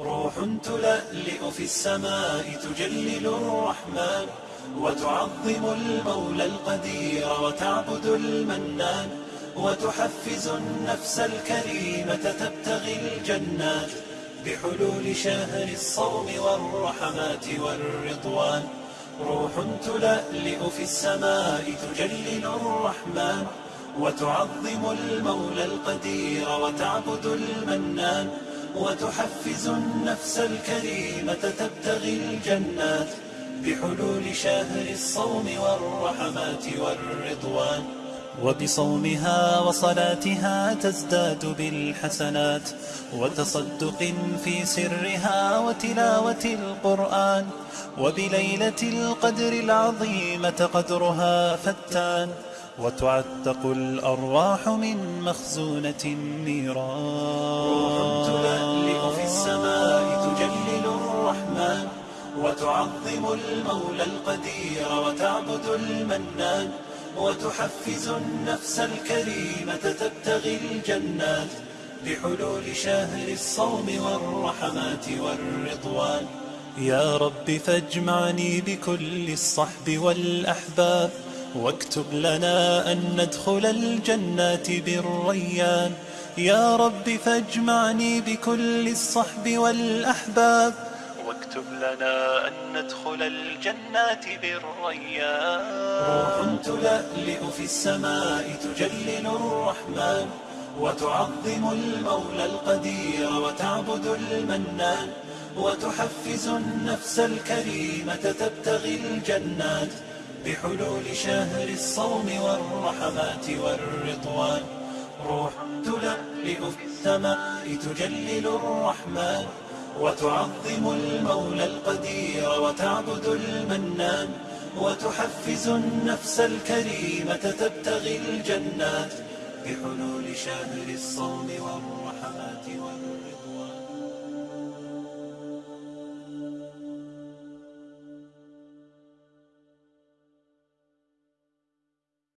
روح تلألئ في السماء تجلل الرحمن وتعظم المولى القدير وتعبد المنان وتحفز النفس الكريمة تبتغي الجنات بحلول شهر الصوم والرحمات والرضوان. روح تلألئ في السماء تجلل الرحمن وتعظم المولى القدير وتعبد المنان وتحفز النفس الكريمة تبتغي الجنات بحلول شهر الصوم والرحمات والرضوان وبصومها وصلاتها تزداد بالحسنات وتصدق في سرها وتلاوة القرآن وبليلة القدر العظيمة قدرها فتان وتعتق الأرواح من مخزونة النيران وتعظم المولى القدير وتعبد المنان وتحفز النفس الكريمة تبتغي الجنات بحلول شهر الصوم والرحمات والرضوان. يا رب فاجمعني بكل الصحب والأحباب واكتب لنا أن ندخل الجنات بالريان. يا رب فاجمعني بكل الصحب والأحباب واكتب لنا أن ندخل الجنات بالريان. روح تلألئ في السماء تجلل الرحمن وتعظم المولى القدير وتعبد المنان وتحفز النفس الكريمة تبتغي الجنات بحلول شهر الصوم والرحمات والرضوان. روح تلألئ في السماء تجلل الرحمن وتعظم المولى القدير وتعبد المنان وتحفز النفس الكريمة تبتغي الجنات بحلول شهر الصوم والرحمات والرضوان.